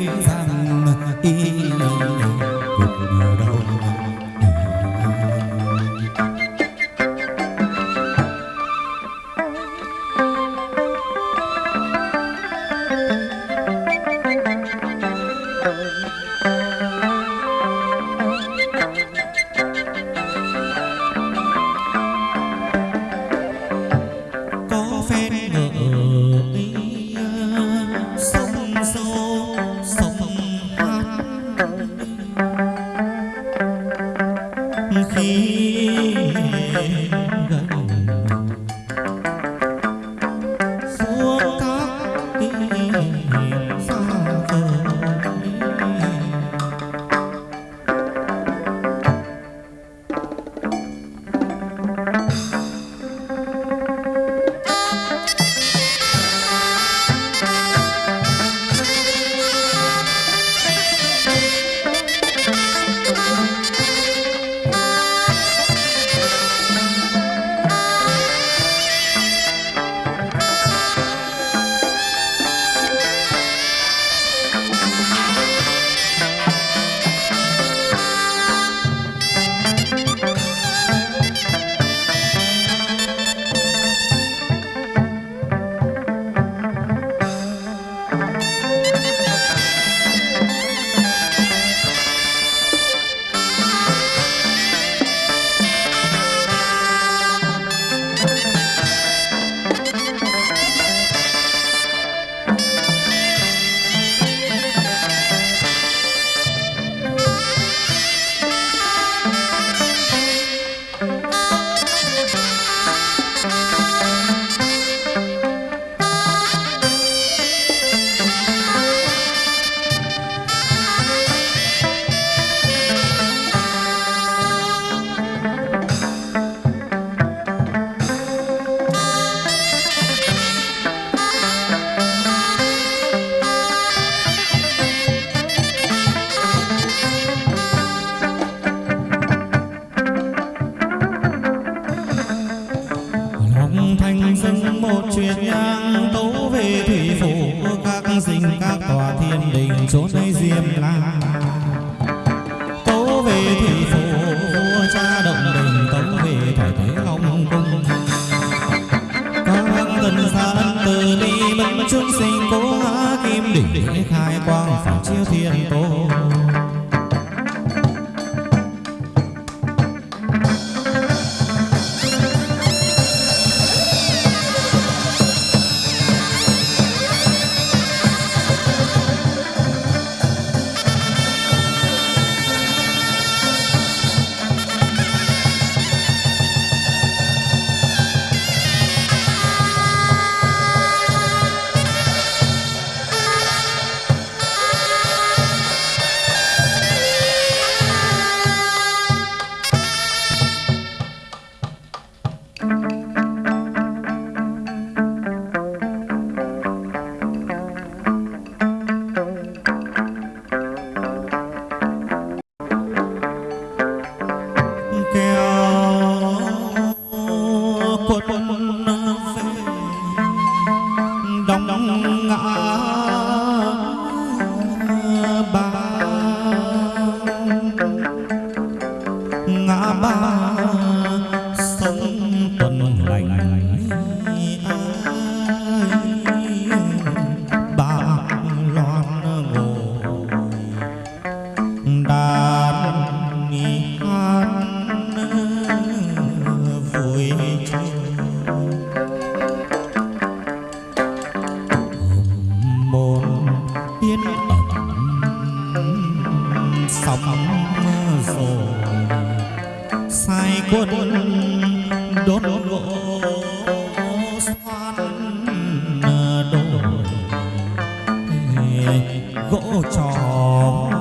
rằng y Música vui. Hồng môn yên ẩm sóng rồi. Sai quân đốt gỗ xoan đổ gỗ tròn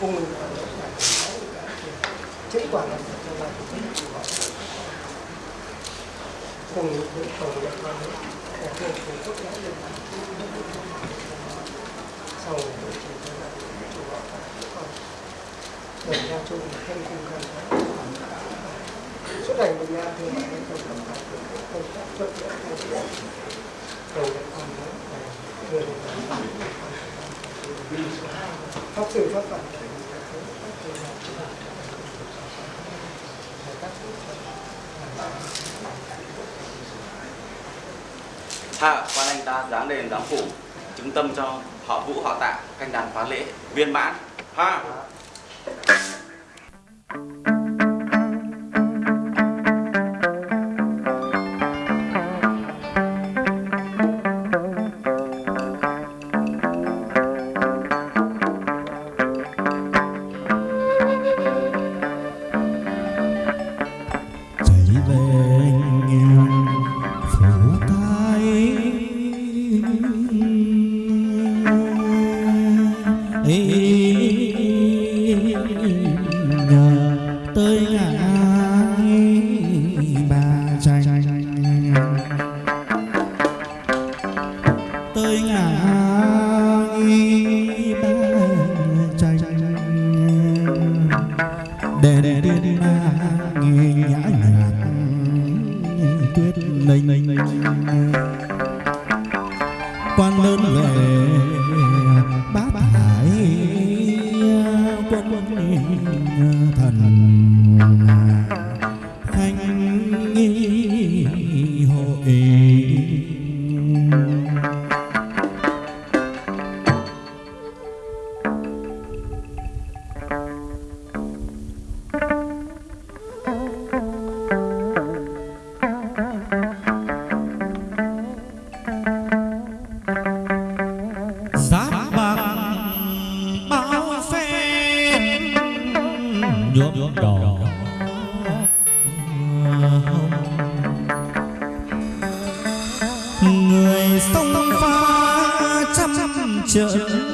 cùng chứng quả là cho bạn cùng những cầu nhập vào là cùng tốt nhất lên sau đó chỉ cho bạn chủ họ còn đồng ra chung thêm cùng cảm giác suốt ngày mình thì bạn ấy còn cảm giác được các công tác cầu nhập vào đấy người pháp sư, pháp phật hạ, quan anh ta dáng đền dáng phủ, chứng tâm cho họ vũ, họ tạ canh đàn phá lễ, viên mãn. Ha! Nhuộm đỏ người sông pha trăm trận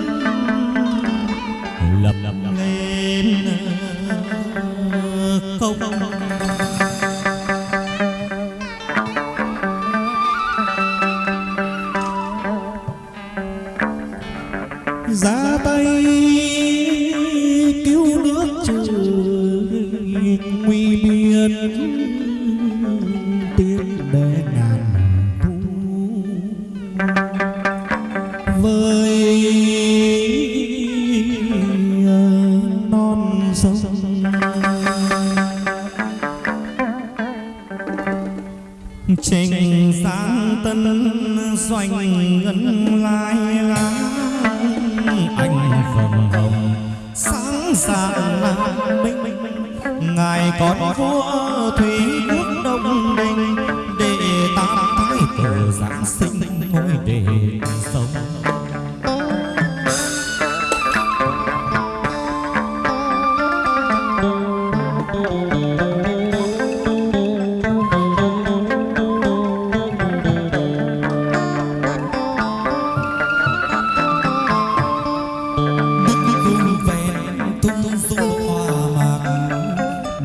hương ven tung du hoa mạc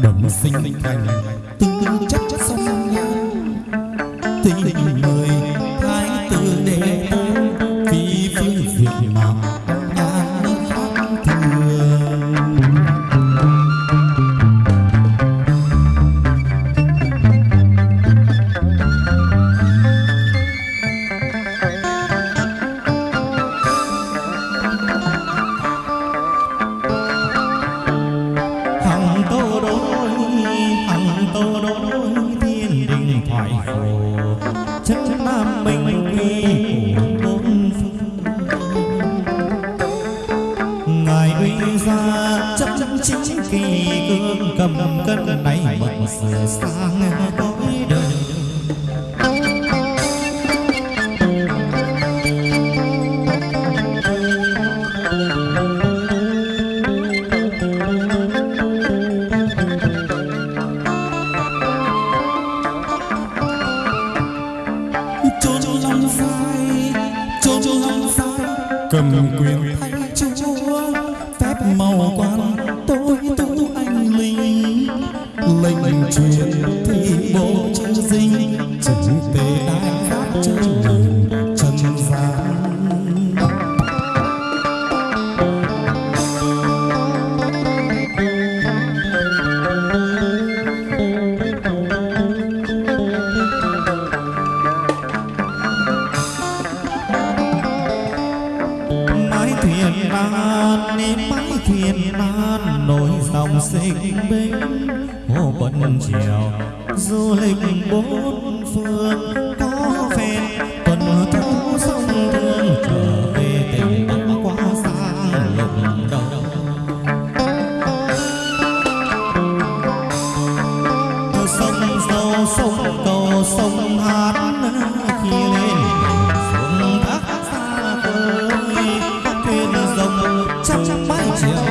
đồng sinh thành kỳ cương cầm cân này mộng sửa sang cõi đời. Cầm quyền thay chúa phép màu quan anh bốn phương có phen tuần thấu sông thương trở về tình băng quá xa lòng cầu sông sâu sông cầu sông hát khi lên xuống thác xa khơi thuyền rồng chắc chắc mái chiều